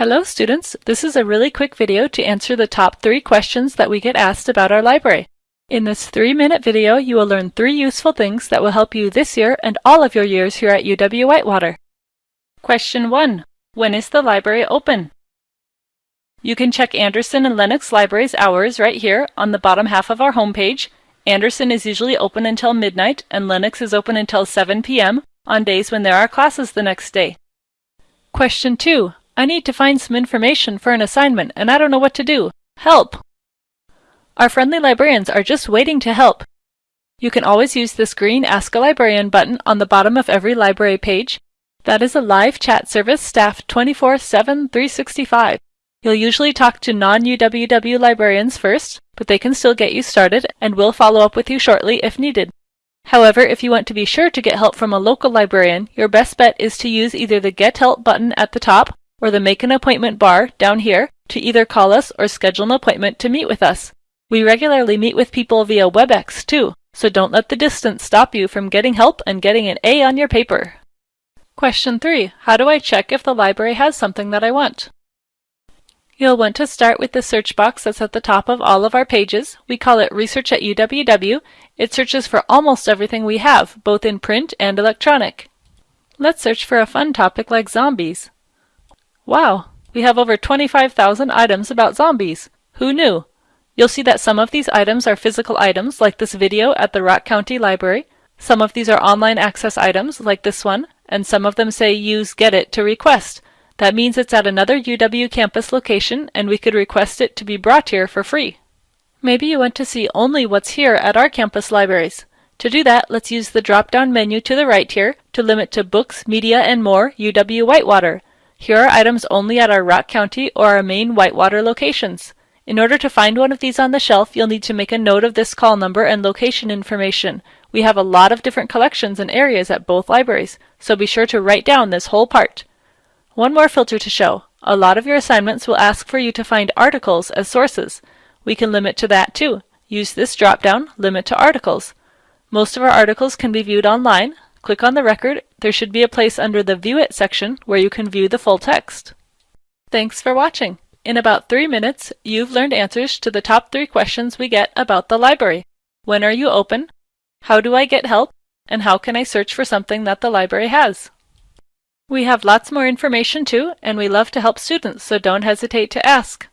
Hello students, this is a really quick video to answer the top three questions that we get asked about our library. In this three-minute video, you will learn three useful things that will help you this year and all of your years here at UW-Whitewater. Question 1. When is the library open? You can check Andersen and Lenox Library's hours right here on the bottom half of our homepage. Andersen is usually open until midnight and Lenox is open until 7 p.m. on days when there are classes the next day. Question 2. I need to find some information for an assignment and I don't know what to do. Help! Our friendly librarians are just waiting to help. You can always use this green Ask a Librarian button on the bottom of every library page. That is a live chat service staffed 24-7 365. You'll usually talk to non-UWW librarians first, but they can still get you started and will follow up with you shortly if needed. However, if you want to be sure to get help from a local librarian, your best bet is to use either the Get Help button at the top or the Make an Appointment bar down here to either call us or schedule an appointment to meet with us. We regularly meet with people via WebEx too, so don't let the distance stop you from getting help and getting an A on your paper. Question 3. How do I check if the library has something that I want? You'll want to start with the search box that's at the top of all of our pages. We call it Research at UWW. It searches for almost everything we have, both in print and electronic. Let's search for a fun topic like zombies. Wow, we have over 25,000 items about zombies. Who knew? You'll see that some of these items are physical items, like this video at the Rock County Library. Some of these are online access items, like this one, and some of them say use Get-It to request. That means it's at another UW campus location, and we could request it to be brought here for free. Maybe you want to see only what's here at our campus libraries. To do that, let's use the drop-down menu to the right here to limit to Books, Media, and More UW Whitewater. Here are items only at our Rock County or our main Whitewater locations. In order to find one of these on the shelf, you'll need to make a note of this call number and location information. We have a lot of different collections and areas at both libraries, so be sure to write down this whole part. One more filter to show. A lot of your assignments will ask for you to find articles as sources. We can limit to that too. Use this drop-down, Limit to Articles. Most of our articles can be viewed online, Click on the record. There should be a place under the View It section where you can view the full text. Thanks for watching. In about three minutes, you've learned answers to the top three questions we get about the library. When are you open? How do I get help? And how can I search for something that the library has? We have lots more information too, and we love to help students, so don't hesitate to ask.